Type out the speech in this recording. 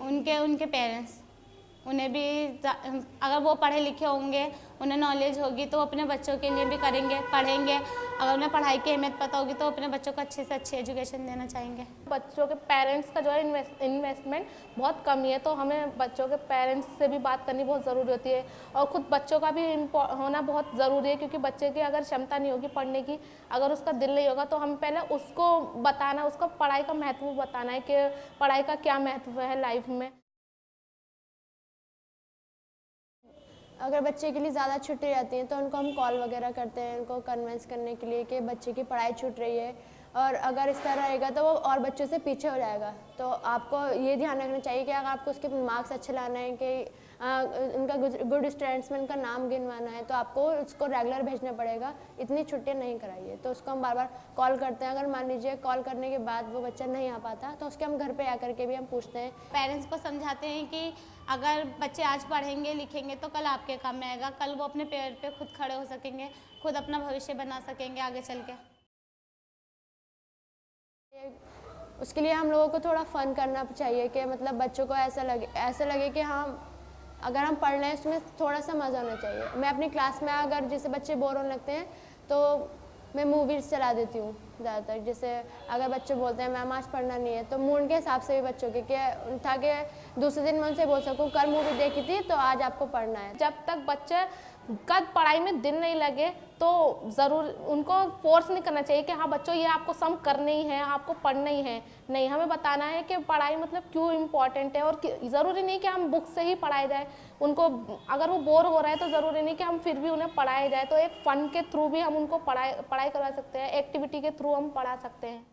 उनके उनके पेरेंट्स उन्हें भी अगर वो पढ़े लिखे होंगे, उन्हें नॉलेज होगी तो अपने बच्चों के लिए भी करेंगे, पढ़ेंगे। अगर उन्हें पढ़ाई की अहमियत पता होगी तो अपने बच्चों को अच्छे से अच्छी एजुकेशन देना चाहेंगे। बच्चों के पेरेंट्स का जो है इन्वेस्टमेंट बहुत कम ही है तो हमें बच्चों के पेरेंट्स से भी बात करनी बहुत ज़रूरी होती है। और खुद बच्चों का भी होना बहुत ज़रूरी है, क्योंकि बच्चे की अगर क्षमता नहीं होगी पढ़ने की, अगर उसका दिल नहीं होगा तो हम पहले उसको बताना, उसको पढ़ाई का महत्व बताना है कि पढ़ाई का क्या महत्व है लाइफ में। अगर बच्चे के लिए ज़्यादा छुट्टी रहती हैं तो उनको हम कॉल वगैरह करते हैं, उनको कन्वेंस करने के लिए कि बच्चे की पढ़ाई छूट रही है। और अगर इस तरह रहेगा तो वो और बच्चों से पीछे हो जाएगा। तो आपको ये ध्यान रखना चाहिए कि अगर आपको उसके मार्क्स अच्छे लाना है कि आ, उनका गुड स्टूडेंट्स में उनका नाम गिनवाना है तो आपको उसको रेगुलर भेजना पड़ेगा। इतनी छुट्टियाँ नहीं कराइए। तो उसको हम बार बार कॉल करते हैं। अगर मान लीजिए कॉल करने के बाद वो बच्चा नहीं आ पाता तो उसके हम घर पर आकर के भी हम पूछते हैं। पेरेंट्स को समझाते हैं कि अगर बच्चे आज पढ़ेंगे लिखेंगे तो कल आपके काम में आएगा। कल वो अपने पैर पे खुद खड़े हो सकेंगे खुद अपना भविष्य बना सकेंगे आगे चल के। उसके लिए हम लोगों को थोड़ा फ़न करना चाहिए कि मतलब बच्चों को ऐसा लगे ऐसा लगे कि हाँ अगर हम पढ़ रहे हैं उसमें थोड़ा सा मज़ा होना चाहिए। मैं अपनी क्लास में अगर जैसे बच्चे बोर होने लगते हैं तो मैं मूवीज़ चला देती हूँ ज़्यादातर। जैसे अगर बच्चे बोलते हैं, मैम, आज पढ़ना नहीं है तो मूड के हिसाब से भी बच्चों के, कि ताकि दूसरे दिन मैं उनसे बोल सकूँ, कल मूवी देखी थी तो आज आपको पढ़ना है। जब तक बच्चे कद पढ़ाई में दिन नहीं लगे तो ज़रूर उनको फोर्स नहीं करना चाहिए कि हाँ बच्चों, ये आपको सम करना ही है, आपको पढ़ना ही है। नहीं, हमें बताना है कि पढ़ाई मतलब क्यों इम्पोर्टेंट है और ज़रूरी नहीं कि हम बुक से ही पढ़ाए जाए। उनको, अगर वो बोर हो रहा है तो ज़रूरी नहीं कि हम फिर भी उन्हें पढ़ाए जाए। तो एक फ़न के थ्रू भी हम उनको पढ़ाई पढ़ाई करवा सकते हैं एक्टिविटी के थ्रू हम पढ़ा सकते हैं।